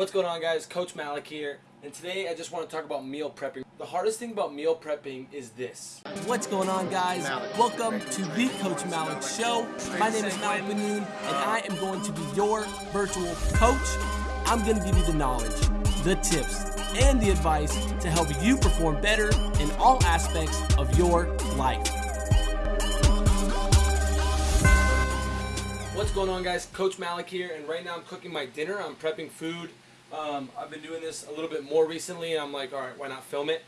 What's going on guys? Coach Malik here. And today I just want to talk about meal prepping. The hardest thing about meal prepping is this. What's going on guys? Welcome to the Coach Malik Show. My name is Malik Benoon and I am going to be your virtual coach. I'm going to give you the knowledge, the tips, and the advice to help you perform better in all aspects of your life. What's going on guys? Coach Malik here and right now I'm cooking my dinner. I'm prepping food. Um, I've been doing this a little bit more recently and I'm like, alright, why not film it?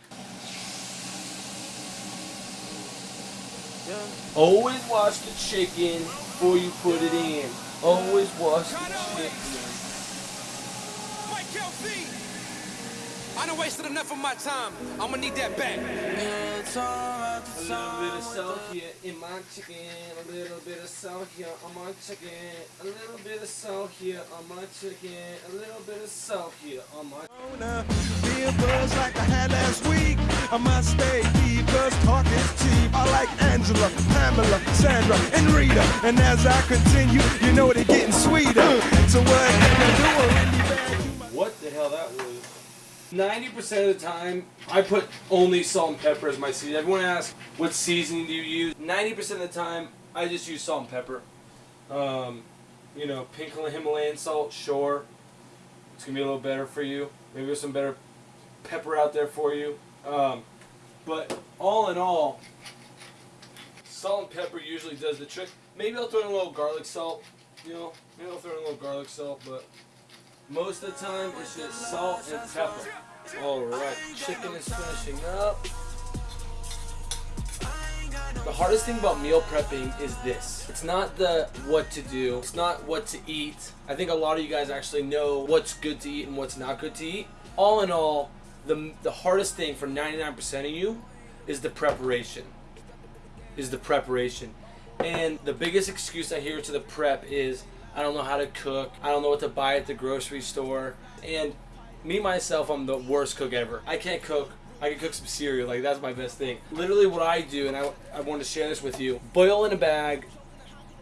Yeah. Always wash the chicken before you put it in. Always wash the chicken. I done wasted enough of my time. I'm gonna need that back. It's alright a little bit of salt here in my chicken. A little bit of salt here on my chicken. A little bit of salt here on my chicken. A little bit of salt here on my. Be a buzz like I had last week. I must stay deep, because talk is cheap. I like Angela, Pamela, Sandra, and Rita. And as I continue, you know they're getting sweeter. So what can I do? 90% of the time, I put only salt and pepper as my seasoning. Everyone asks, what seasoning do you use? 90% of the time, I just use salt and pepper. Um, you know, pink Himalayan salt, sure. It's going to be a little better for you. Maybe there's some better pepper out there for you. Um, but all in all, salt and pepper usually does the trick. Maybe I'll throw in a little garlic salt. You know, maybe I'll throw in a little garlic salt, but most of the time, it's just salt and pepper. Alright, chicken is finishing up. The hardest thing about meal prepping is this. It's not the what to do. It's not what to eat. I think a lot of you guys actually know what's good to eat and what's not good to eat. All in all, the, the hardest thing for 99% of you is the preparation. Is the preparation. And the biggest excuse I hear to the prep is, I don't know how to cook. I don't know what to buy at the grocery store. And me, myself, I'm the worst cook ever. I can't cook. I can cook some cereal. Like, that's my best thing. Literally what I do, and I, I want to share this with you. Boil in a bag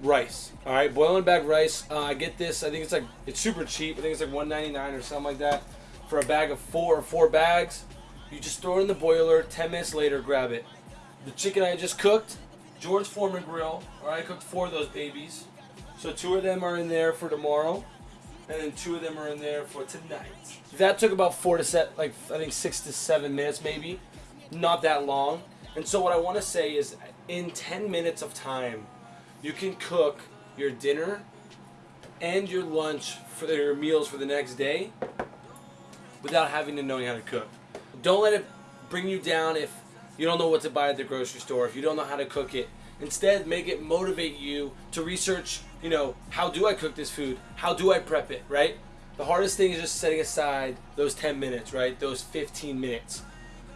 rice. All right, boil in a bag rice. Uh, I get this. I think it's like, it's super cheap. I think it's like 1.99 or something like that. For a bag of four or four bags. You just throw it in the boiler. 10 minutes later, grab it. The chicken I just cooked, George Foreman grill. All right, I cooked four of those babies. So two of them are in there for tomorrow, and then two of them are in there for tonight. That took about four to set, like I think six to seven minutes maybe, not that long. And so what I want to say is, in 10 minutes of time, you can cook your dinner and your lunch for your meals for the next day without having to know how to cook. Don't let it bring you down if you don't know what to buy at the grocery store, if you don't know how to cook it. Instead, make it motivate you to research, you know, how do I cook this food? How do I prep it, right? The hardest thing is just setting aside those 10 minutes, right? Those 15 minutes.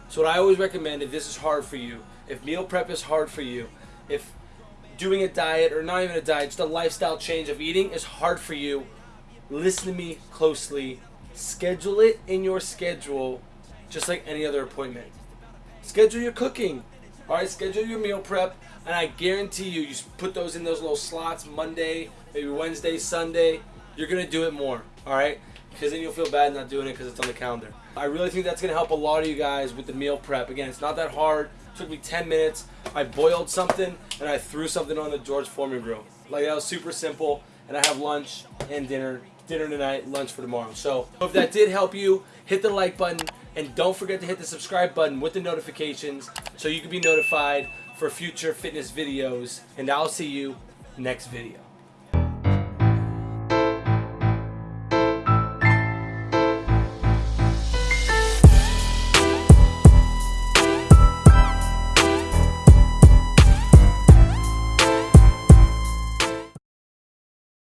So what I always recommend if this is hard for you, if meal prep is hard for you, if doing a diet or not even a diet, just a lifestyle change of eating is hard for you, listen to me closely. Schedule it in your schedule just like any other appointment. Schedule your cooking. All right, schedule your meal prep, and I guarantee you, you put those in those little slots Monday, maybe Wednesday, Sunday, you're gonna do it more. All right, because then you'll feel bad not doing it because it's on the calendar. I really think that's gonna help a lot of you guys with the meal prep. Again, it's not that hard. It took me 10 minutes. I boiled something and I threw something on the George Foreman grill. Like that was super simple. And I have lunch and dinner dinner tonight, lunch for tomorrow. So if that did help you, hit the like button and don't forget to hit the subscribe button with the notifications so you can be notified for future fitness videos. And I'll see you next video.